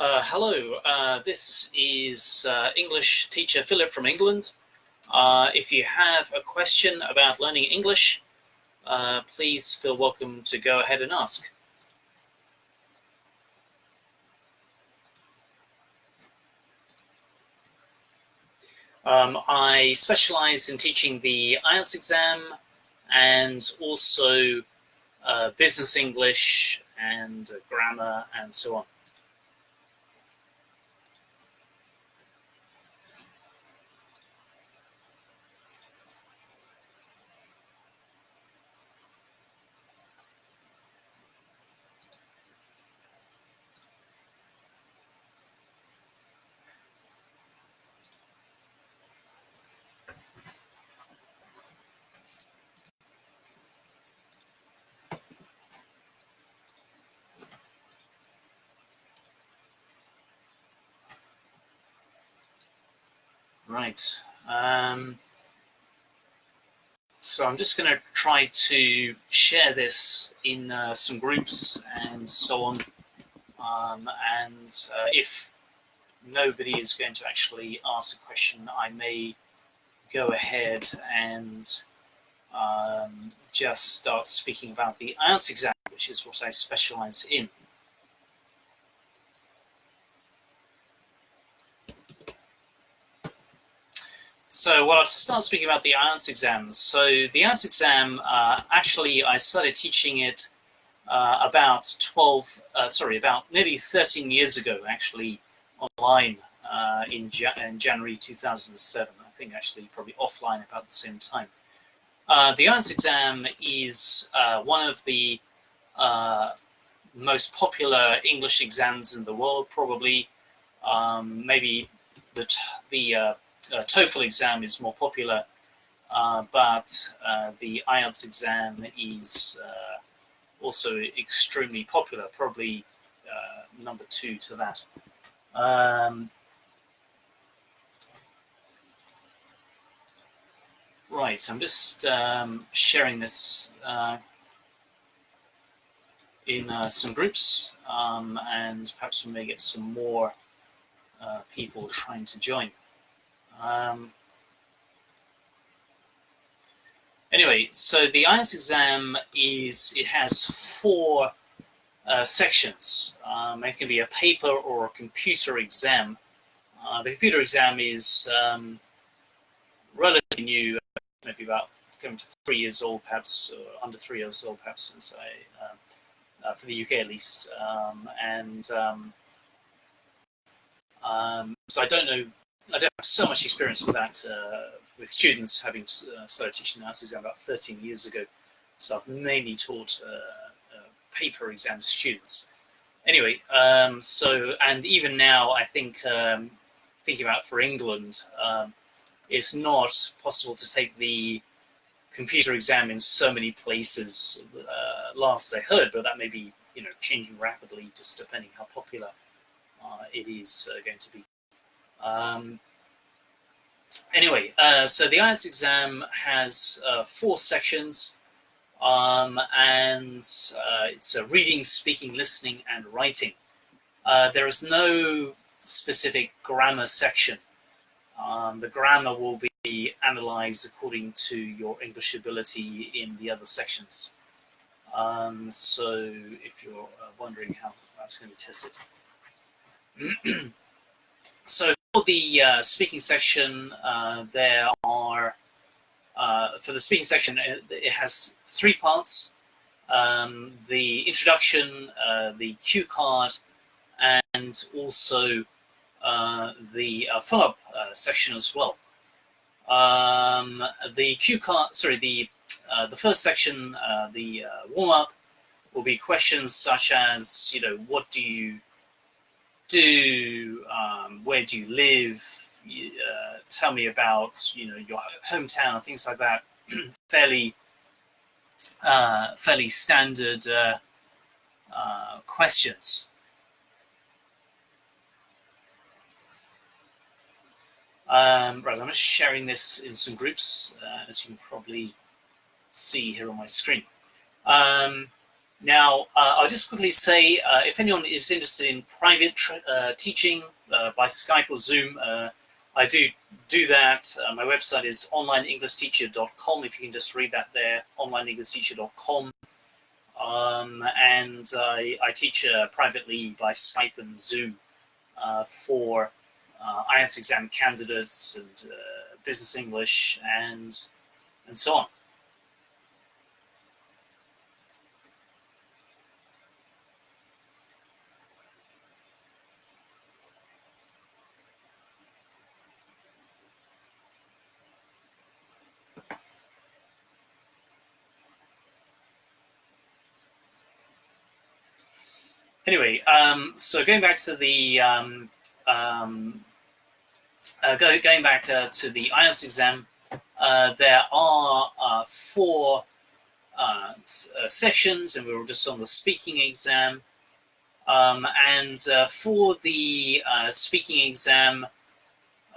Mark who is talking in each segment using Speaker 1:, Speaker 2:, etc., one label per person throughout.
Speaker 1: Uh, hello, uh, this is uh, English teacher Philip from England. Uh, if you have a question about learning English, uh, please feel welcome to go ahead and ask. Um, I specialize in teaching the IELTS exam and also uh, business English and grammar and so on. Right. Um, so I'm just going to try to share this in uh, some groups and so on. Um, and uh, if nobody is going to actually ask a question, I may go ahead and um, just start speaking about the IELTS exam, which is what I specialize in. So well, I'll start speaking about the IELTS exams. So the IELTS exam, uh, actually, I started teaching it uh, about 12, uh, sorry, about nearly 13 years ago, actually, online uh, in, ja in, January 2007. I think actually probably offline about the same time. Uh, the IELTS exam is uh, one of the most popular English exams in the world, probably. Um, maybe the, the uh, TOEFL exam is more popular, uh, but uh, the IELTS exam is uh, also extremely popular, probably uh, number two to that. Um, right, I'm just um, sharing this uh, in some groups, um, and perhaps we may get some more people trying to join. Um, anyway, so the IELTS exam is, it has four uh, sections. Um, it can be a paper or a computer exam. Uh, the computer exam is um, relatively new, maybe about coming to three years old, perhaps, or under three years old, perhaps, since I, um, uh, for the UK at least. Um, and um, um, so I don't know I don't have so much experience with that, uh, with students having uh, started teaching nurses about 13 years ago. So I've mainly taught uh, uh, paper exam students. Anyway, um, so, and even now, I think, um, thinking about for England, um, it's not possible to take the computer exam in so many places uh, last I heard, but that may be, you know, changing rapidly just depending how popular uh, it is going to be. Um, anyway, uh, so the IELTS exam has uh, four sections, um, and uh, it's reading, speaking, listening, and writing. Uh, there is no specific grammar section. Um, the grammar will be analyzed according to your English ability in the other sections. Um, so if you're uh, wondering how that's going to be tested. So for the uh, speaking section, uh, there are, uh, for the speaking section, it, it has three parts. Um, the introduction, uh, the cue card, and also uh, the uh, follow-up session as well. Um, the cue card, sorry, the, the first section, the warm-up, will be questions such as, you know, what do you do, um, where do you live, uh, tell me about you know your hometown, things like that. fairly, uh, fairly standard uh, uh, questions. Um, right, I'm just sharing this in some groups, uh, as you can probably see here on my screen. Um, Now, uh, I'll just quickly say, uh, if anyone is interested in private uh, teaching uh, by Skype or Zoom, uh, I do do that. Uh, my website is onlineenglishteacher.com. If you can just read that there, onlineenglishteacher.com. Um, and I, I teach privately by Skype and Zoom for IELTS exam candidates and business English and and so on. Anyway, um, so going back to the um, um, uh, go, going back uh, to the IELTS exam, uh, there are uh, four uh, uh, sections, and we were just on the speaking exam. Um, and for the speaking exam,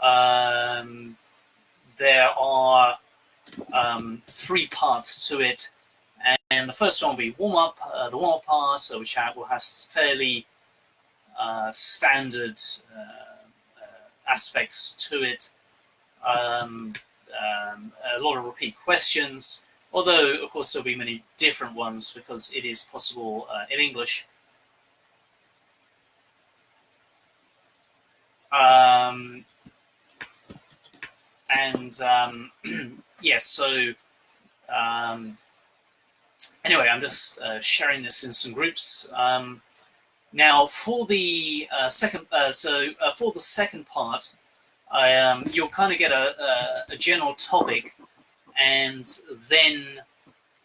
Speaker 1: um, there are um, three parts to it. The first one will be warm up, uh, the warm up part, so which will have fairly uh, standard uh, uh, aspects to it. Um, um, a lot of repeat questions, although of course there'll be many different ones because it is possible uh, in English. Um, and um, yes, so um, anyway, I'm just uh, sharing this in some groups. Um, now, for the uh, second, uh, so uh, for the second part, I, um, you'll kind of get a, a, a, general topic, and then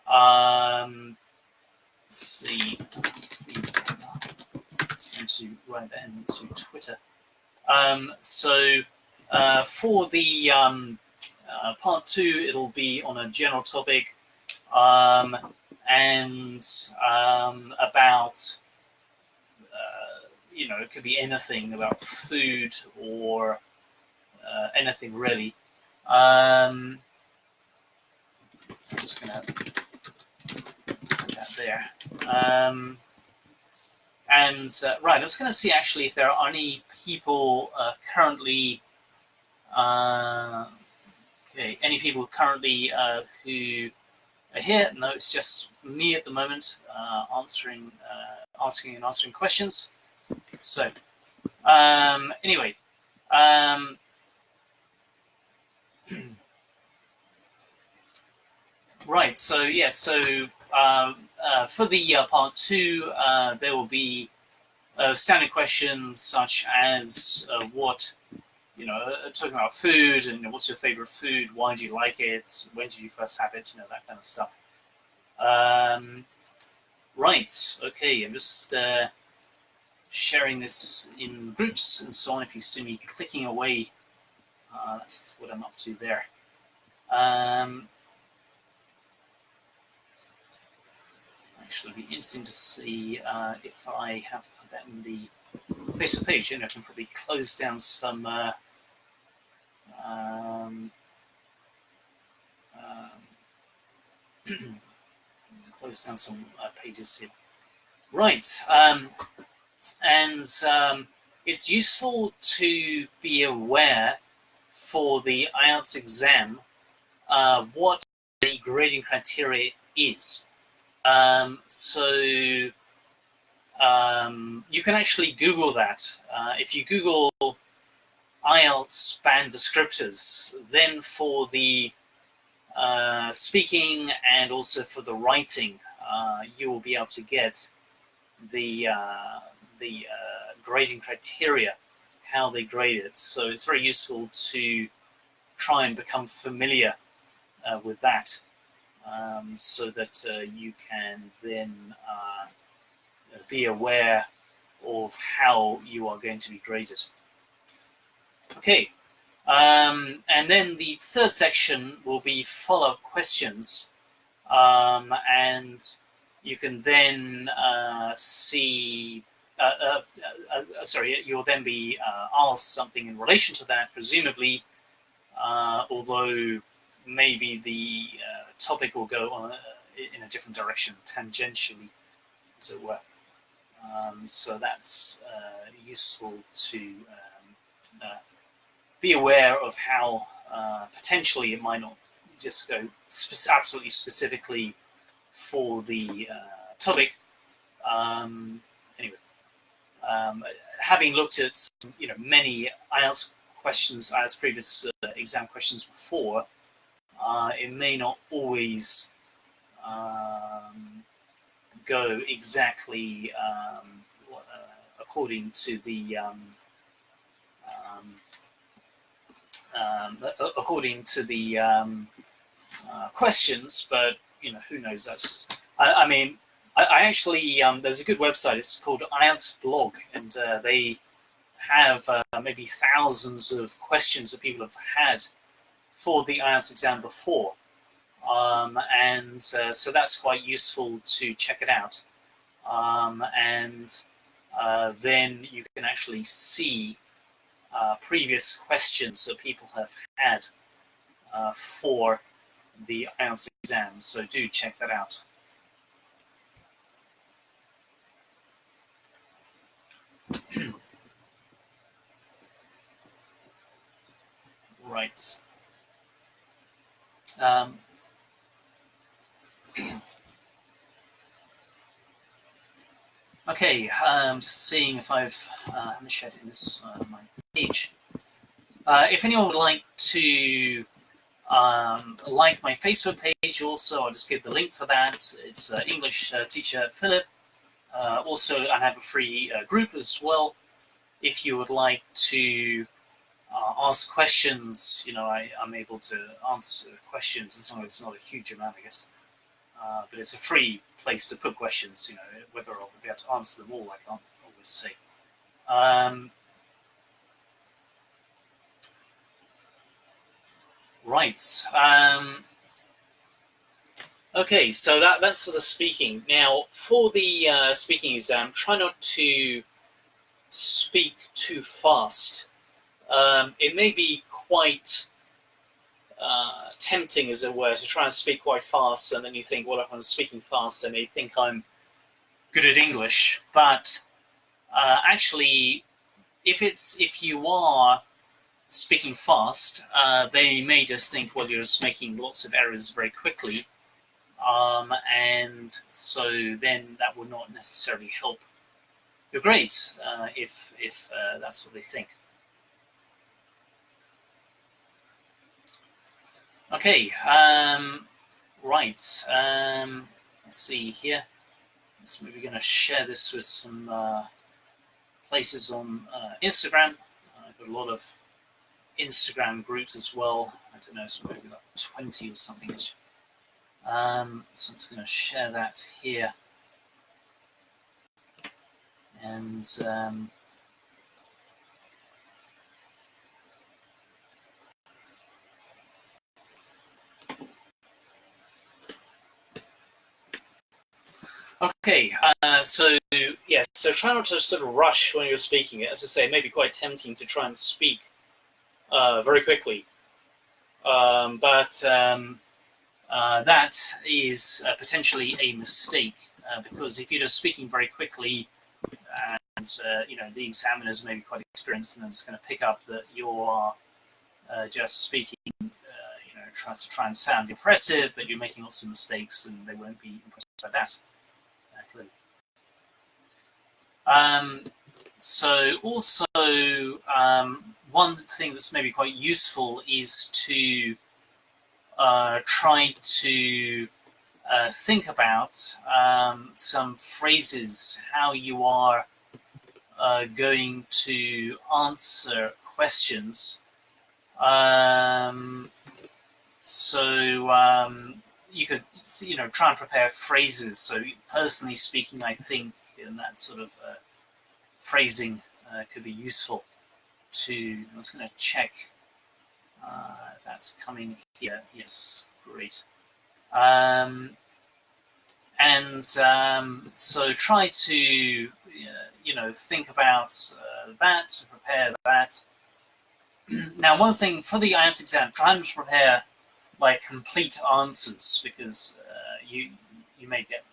Speaker 1: um, let's see. I'm going to write that into Twitter. Um, so uh, for the um, uh, part two, it'll be on a general topic. Um, and um, about, uh, you know, it could be anything about food or uh, anything really. Um, I'm just to put that there. Um, and uh, right, I was going to see actually if there are any people uh, currently, uh, okay, any people currently uh, here. No, it's just me at the moment uh, answering, uh, asking and answering questions. So, um, anyway, um, right. So yeah. So um, uh, for the uh, part two, uh, there will be uh, standard questions such as what you know, uh, talking about food and what's your favorite food, why do you like it, when did you first have it, you know, that kind of stuff. Um, right, okay, I'm just uh, sharing this in groups and so on. If you see me clicking away, uh, that's what I'm up to there. Um, actually, it'll be interesting to see uh, if I have put that in the Facebook page, and I can probably close down some uh, um, um, close down some uh, pages here. Right, um, and um, it's useful to be aware for the IELTS exam uh, what the grading criteria is. Um, so um, you can actually Google that. Uh, if you Google IELTS band descriptors. Then for the uh, speaking and also for the writing, uh, you will be able to get the uh, the uh, grading criteria, how they grade it. So it's very useful to try and become familiar uh, with that, um, so that uh, you can then be aware of how you are going to be graded. Okay, um, and then the third section will be follow-up questions. Um, and you can then uh, see, uh, uh, uh sorry, you'll then be uh, asked something in relation to that, presumably, uh, although maybe the topic will go on in a different direction, tangentially. as it were. Um, so that's uh, useful to uh, be aware of how uh, potentially it might not just go absolutely specifically for the uh, topic. Um, anyway, um, having looked at you know many IELTS questions, IELTS previous uh, exam questions before, uh, it may not always um, go exactly um, uh, according to the um, um, um according to the um, uh, questions, but you know who knows. That's just, I, I mean, I, I actually there's a good website. It's called IELTS Blog, and uh, they have uh, maybe thousands of questions that people have had for the IELTS exam before. Um, and uh, so that's quite useful to check it out. Um, and uh, then you can actually see uh, previous questions that people have had uh, for the IELTS exam. So do check that out. right. Um, okay, I'm just seeing if I've uh, shared it in this uh, my page. Uh, if anyone would like to um, like my Facebook page, also I'll just give the link for that. It's uh, English uh, teacher Philip. Uh, also, I have a free group as well. If you would like to uh, ask questions, you know, I, I'm able to answer questions long as it's not a huge amount, I guess. Uh, but it's a free place to put questions, you know, whether I'll be able to answer them all, I can't always say. Um, right. Um, okay, so that, that's for the speaking. Now, for the uh, speaking exam, try not to speak too fast um, it may be quite uh, tempting, as it were, to try and speak quite fast, and then you think, well, if I'm speaking fast, they may think I'm good at English. But uh, actually, if it's if you are speaking fast, uh, they may just think, well, you're just making lots of errors very quickly, um, and so then that will not necessarily help your grades uh, if if uh, that's what they think. Okay, um, right. Um, let's see here. So we're going to share this with some uh, places on uh, Instagram. I've got a lot of Instagram groups as well. I don't know, so maybe like 20 or something. Um, so I'm just going to share that here. And um, Okay, uh, so yes, so try not to sort of rush when you're speaking. As I say, it may be quite tempting to try and speak uh, very quickly, um, but um, uh, that is uh, potentially a mistake uh, because if you're just speaking very quickly, and uh, you know the examiners may be quite experienced, and it's going to pick up that you are just speaking, you know, trying to try and sound impressive, but you're making lots of mistakes, and they won't be impressed by that. Um, so also um, one thing that's maybe quite useful is to uh, try to uh, think about um, some phrases, how you are uh, going to answer questions. Um, so um, you could, you know, try and prepare phrases. So personally speaking, I think and that sort of uh, phrasing uh, could be useful to, I was going to check uh, if that's coming here. Yes, great. Um, and um, so try to, you know, think about uh, that, prepare that. now, one thing for the IELTS exam, try and prepare like complete answers because uh, you you may get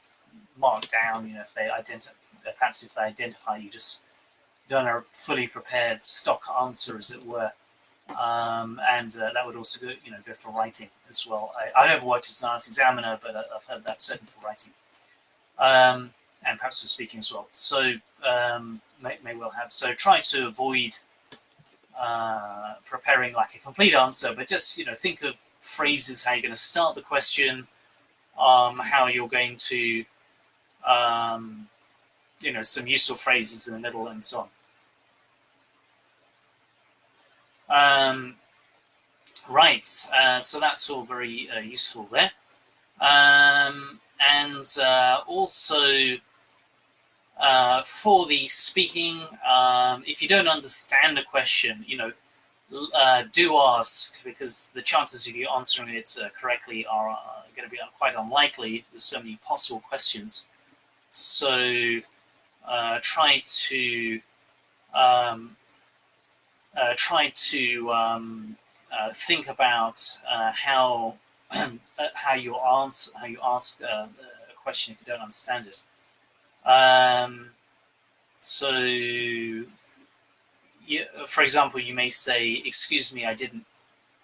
Speaker 1: marked down, you know, if they identify, perhaps if they identify you just done a fully prepared stock answer, as it were. Um, and uh, that would also go, you know, go for writing as well. I, I never worked as an IELTS examiner, but I, have heard that certainly for writing, um, and perhaps for speaking as well. So um, may, may well have. So try to avoid uh, preparing like a complete answer, but just you know think of phrases, how you're going to start the question, um, how you're going to, um, you know, some useful phrases in the middle and so on. Um, right, uh, so that's all very uh, useful there. Um, and uh, also uh, for the speaking, um, if you don't understand a question, you know, uh, do ask because the chances of you answering it uh, correctly are going to be quite unlikely. There's so many possible questions. So try to um, uh, try to um, uh, think about uh, how how you answer how you ask a question if you don't understand it. Um, so, you, for example, you may say, "Excuse me, I didn't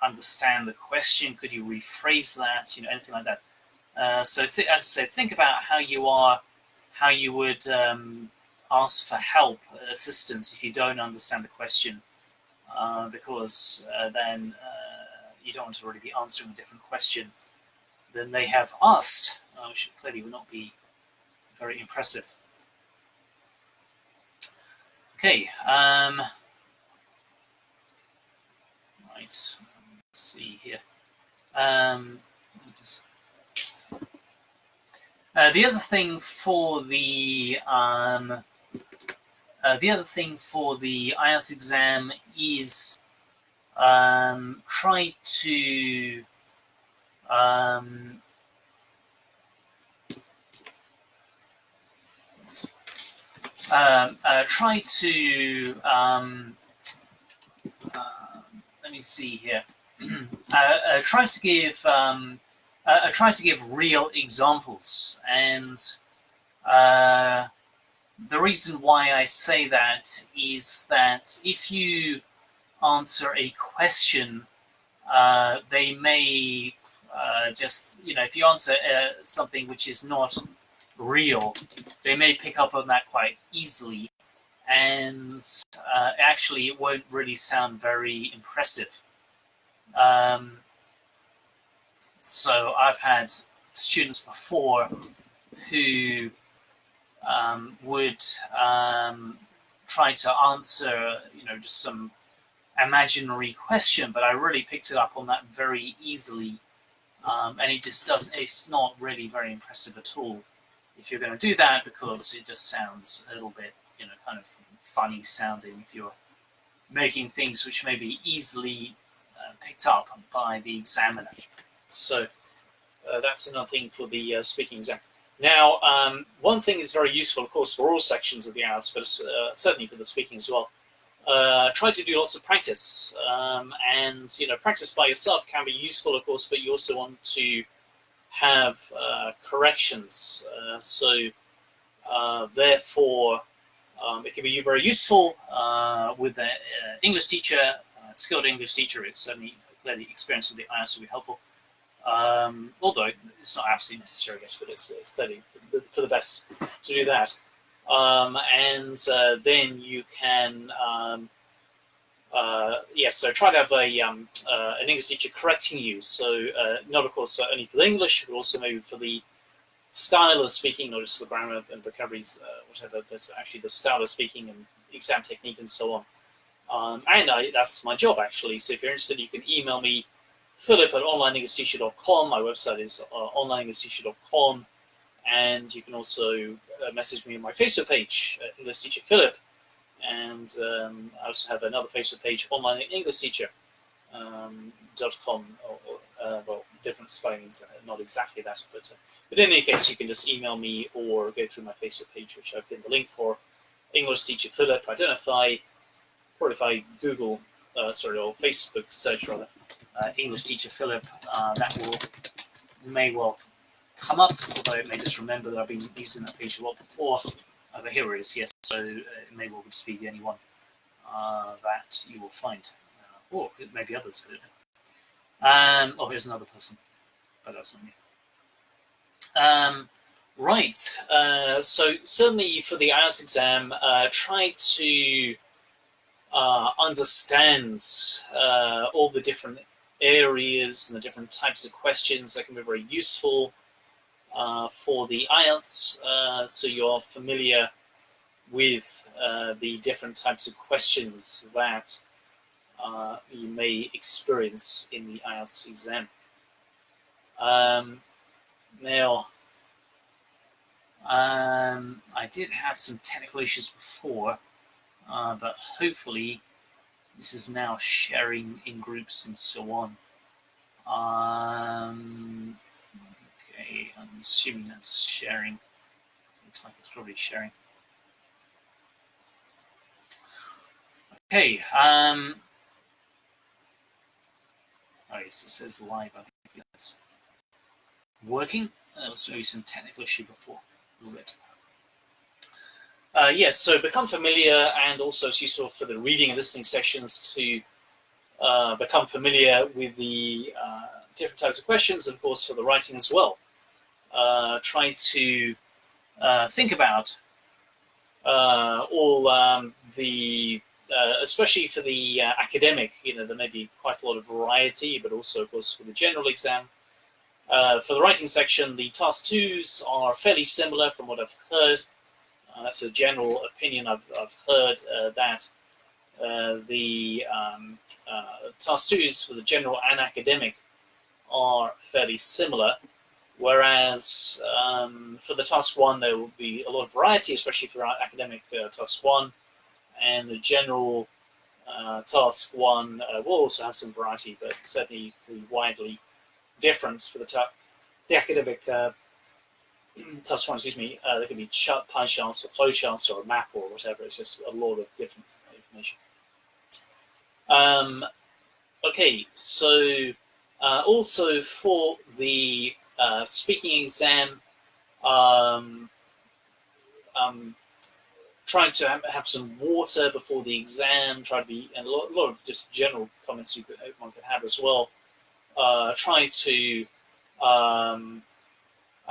Speaker 1: understand the question. Could you rephrase that?" You know, anything like that. Uh, so, as I said, think about how you are, how you would um, ask for help, assistance if you don't understand the question uh, because uh, then uh, you don't want to really be answering a different question than they have asked, uh, which clearly would not be very impressive. Okay, um, right, let's see here. Um, just, uh, the other thing for the um, uh, the other thing for the IELTS exam is um, try to um, um, uh, try to um, uh, let me see here. Uh, try to give uh, try to give real examples and the reason why I say that is that if you answer a question, uh, they may uh, just, you know, if you answer uh, something which is not real, they may pick up on that quite easily. And uh, actually, it won't really sound very impressive. Um, so I've had students before who um, would um, try to answer, you know, just some imaginary question, but I really picked it up on that very easily. Um, and it just doesn't, it's not really very impressive at all if you're going to do that because it just sounds a little bit, you know, kind of funny sounding if you're making things which may be easily uh, picked up by the examiner. So uh, that's another thing for the uh, speaking exam. Now, um, one thing is very useful, of course, for all sections of the IELTS, but uh, certainly for the speaking as well. Uh, try to do lots of practice, um, and you know, practice by yourself can be useful, of course, but you also want to have uh, corrections. Uh, so, uh, therefore, um, it can be very useful uh, with an English teacher, skilled English teacher. It's certainly clearly experience with the IELTS will be helpful. Um, although it's not absolutely necessary, I guess, but it's, it's clearly for the best to do that. Um, and uh, then you can, um, uh, yes, so try to have a, um, uh, an English teacher correcting you. So uh, not, of course, only for the English, but also maybe for the style of speaking, not just the grammar and vocabularies, uh, whatever, but actually the style of speaking and exam technique and so on. Um, and I, that's my job, actually. So if you're interested, you can email me philip at onlineenglishteacher.com. My website is uh. And you can also uh, message me on my Facebook page, uh, English Teacher Philip. And um, I also have another Facebook page, Online English Teacher. Um, .com, or, or uh, well, different spellings, uh, not exactly that, but, uh, but in any case, you can just email me or go through my Facebook page, which I've pinned the link for, English Teacher Philip. I don't know if I, or if I Google, uh, sorry, or Facebook search rather, English teacher Philip, uh, that will may well come up, although it may just remember that I've been using that page a lot before. Uh, but here it is, yes, so uh, it may well just be the only one uh, that you will find. Uh, or it may be others, I. Um, oh, here's another person, but that's not me. Um, right, uh, so certainly for the IELTS exam, uh, try to understand all the different areas and the different types of questions that can be very useful uh, for the IELTS, uh, so you're familiar with uh, the different types of questions that uh, you may experience in the IELTS exam. Um, now, um, I did have some technical issues before, uh, but hopefully this is now sharing in groups and so on. Um, okay, I'm assuming that's sharing. Looks like it's probably sharing. Okay. Um, oh, yes, it says live. I think that's working. There was maybe some technical issue before. A little bit. Uh, yes, so become familiar and also it's useful for the reading and listening sessions to uh, become familiar with the uh, different types of questions and of course for the writing as well. Uh, try to uh, think about uh, all um, the, especially for the academic, you know, there may be quite a lot of variety, but also of course for the general exam. for the writing section, the task twos are fairly similar from what I've heard. Uh, that's a general opinion I've, I've heard uh, that uh, the um, task twos for the general and academic are fairly similar, whereas um, for the task one there will be a lot of variety, especially for our academic task one, and the general uh, task one uh, will also have some variety, but certainly widely different for the, the academic uh, one, excuse me, uh, there can be pie charts or flow charts or a map or whatever. It's just a lot of different information. Um, okay, so uh, also for the uh, speaking exam, um, um, trying to have, have, some water before the exam, try to be, and a lot, a lot of just general comments you could, one could have as well. Uh, try to um,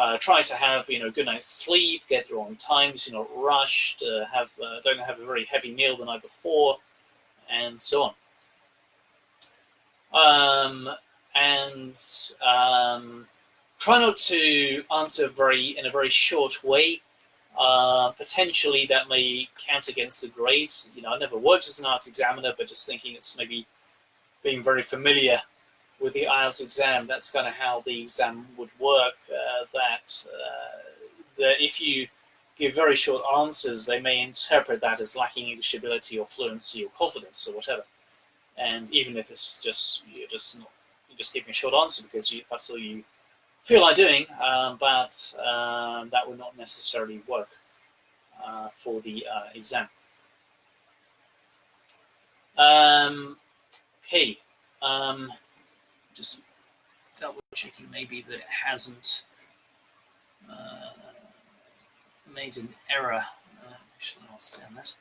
Speaker 1: uh, try to have you know good night's sleep, get there on time, you're not rushed. Uh, have uh, don't have a very heavy meal the night before, and so on. Um, and um, try not to answer very in a very short way. Uh, potentially that may count against the grade. You know, I never worked as an IELTS examiner, but just thinking it's maybe being very familiar with the IELTS exam, that's kind of how the exam would work, uh, that, uh, that if you give very short answers, they may interpret that as lacking English ability or fluency or confidence or whatever. And even if it's just, you're just not, you're just giving a short answer because you, that's all you feel like doing, um, but um, that would not necessarily work uh, for the uh, exam. Um, okay. Just double checking maybe that it hasn't uh, made an error. Uh, actually, I'll stand that.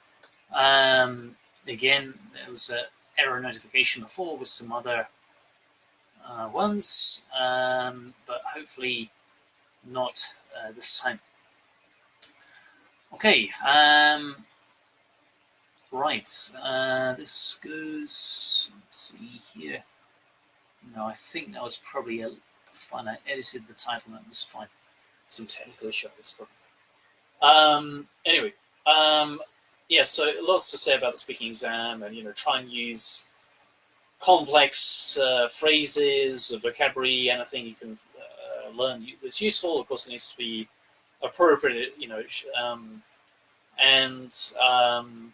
Speaker 1: Um, again, there was an error notification before with some other uh, ones, um, but hopefully not uh, this time. Okay, um, right, uh, this goes, let's see. No, I think that was probably a fine. I edited the title, and that was fine. Some technical issue, this. Um, anyway, um, yeah, so lots to say about the speaking exam, and you know, try and use complex uh, phrases, vocabulary, anything you can uh, learn that's useful. Of course, it needs to be appropriate, you know, um, and um,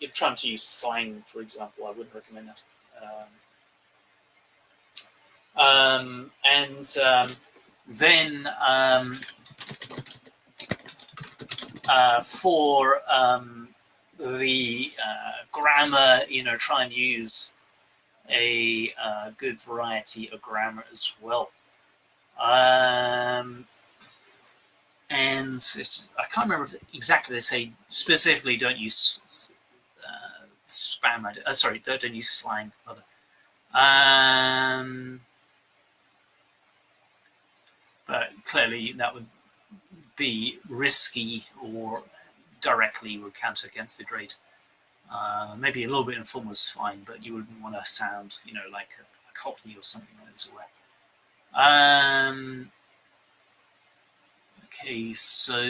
Speaker 1: you're trying to use slang, for example. I wouldn't recommend that. Um, um, and um, then um, uh, for um, the uh, grammar, you know, try and use a uh, good variety of grammar as well. Um, and I can't remember exactly they say specifically don't use uh, spam. Uh, sorry, don't, don't use slang. Um, but clearly that would be risky or directly would counter against the grade. Uh, maybe a little bit informal is fine, but you wouldn't want to sound, you know, like a, a cockney or something like that. Um, okay, so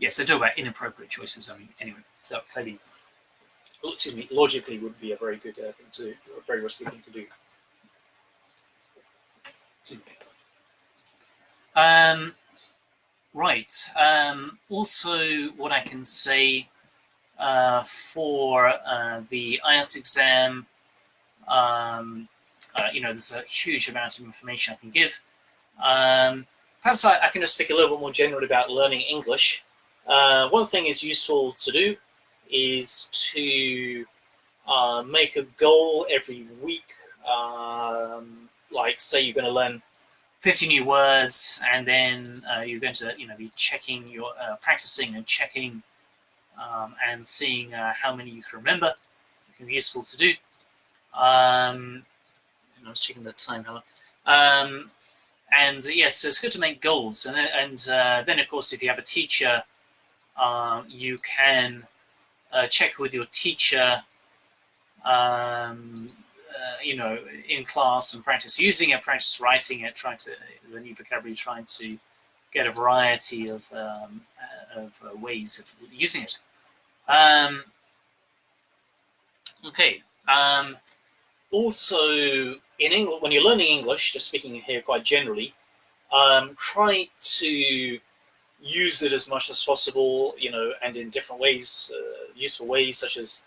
Speaker 1: yes, they talk about inappropriate choices. I mean, anyway, so clearly, excuse me, logically would be a very good uh, thing to do, a very risky thing to do. Um, right. Um, also, what I can say uh, for uh, the IELTS exam, um, uh, you know, there's a huge amount of information I can give. Um, perhaps I, I, can just speak a little bit more generally about learning English. Uh, one thing is useful to do is to uh, make a goal every week. Um, like say you're going to learn 50 new words and then uh, you're going to you know be checking your uh, practicing and checking um, and seeing uh, how many you can remember. It can be useful to do. Um, I was checking the time um, and yes yeah, so it's good to make goals. And then, and uh, then of course if you have a teacher uh, you can uh, check with your teacher um, uh, you know, in class and practice using it, practice writing it, trying to the new vocabulary, trying to get a variety of um, uh, of uh, ways of using it. Um, okay. Um, also, in English, when you're learning English, just speaking here quite generally, um, try to use it as much as possible, you know, and in different ways, uh, useful ways, such as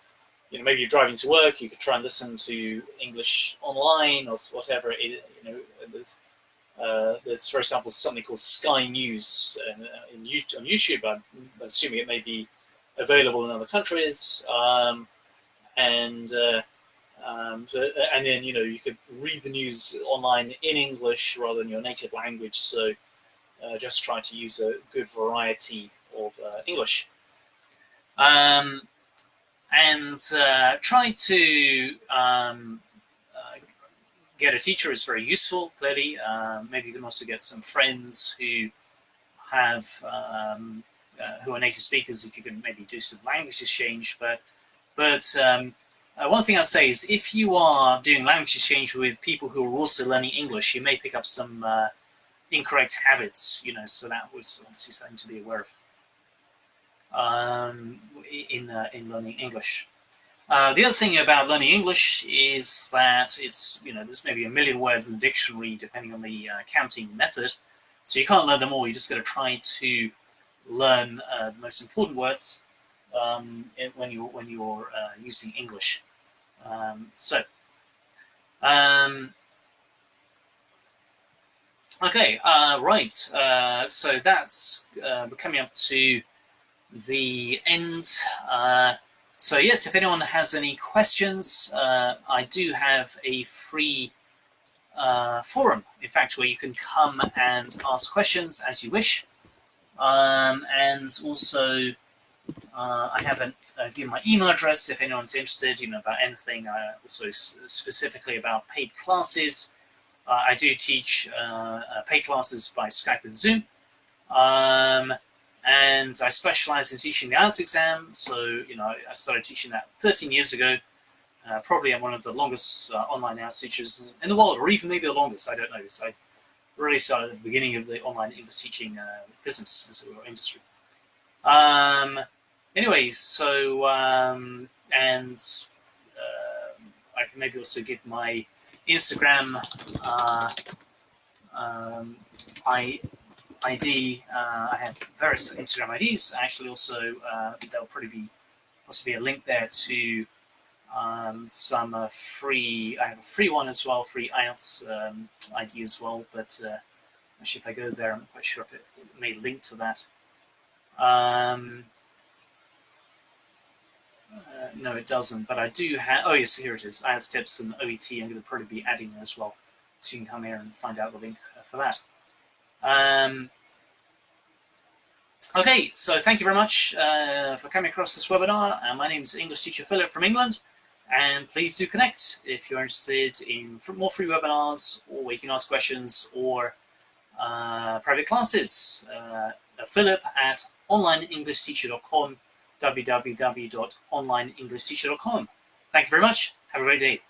Speaker 1: you know, maybe you're driving to work, you could try and listen to English online or whatever. It, you know, there's, uh, there's, for example, something called Sky News uh, on YouTube. I'm assuming it may be available in other countries. Um, and uh, um, so, and then, you know, you could read the news online in English rather than your native language. So uh, just try to use a good variety of uh, English. Um, and uh, try to um, uh, get a teacher is very useful, clearly. Um, maybe you can also get some friends who have um, uh, who are native speakers if you can maybe do some language exchange. But but um, uh, one thing I'd say is if you are doing language exchange with people who are also learning English, you may pick up some uh, incorrect habits, you know, so that was obviously something to be aware of um, in, uh, in learning English. Uh, the other thing about learning English is that it's, you know, there's maybe a million words in the dictionary depending on the uh, counting method. So you can't learn them all, you just got to try to learn uh, the most important words um, when you're, when you're uh, using English. Um, so, um, okay, uh, right, so that's coming up to the end. Uh, so yes, if anyone has any questions, uh, I do have a free uh, forum, in fact, where you can come and ask questions as you wish. Um, and also, uh, I have an, uh, my email address if anyone's interested, you know, about anything, uh, also specifically about paid classes. I do teach paid classes by Skype and Zoom. Um, and I specialize in teaching the IELTS exam. So, you know, I started teaching that 13 years ago. Uh, probably I'm one of the longest uh, online IELTS teachers in the world, or even maybe the longest, I don't know. So I really started at the beginning of the online English teaching uh, business or industry. Um, anyways, so, um, and uh, I can maybe also give my Instagram uh, um, I ID. Uh, I have various Instagram IDs. Actually, also uh, there'll probably be possibly a link there to um, some uh, free. I have a free one as well, free IELTS um, ID as well. But uh, actually, if I go there, I'm not quite sure if it may link to that. Um, Uh, no, it doesn't, but I do have, oh yes, here it is. I IELTS steps and OET, I'm going to probably be adding as well. So you can come here and find out the link for that. Um, okay, so thank you very much uh, for coming across this webinar. Uh, my name is English teacher Philip from England, and please do connect if you're interested in more free webinars or you can ask questions or uh, private classes. Uh, Philip at onlineenglishteacher.com www.onlineenglishteacher.com. Thank you very much. Have a great day.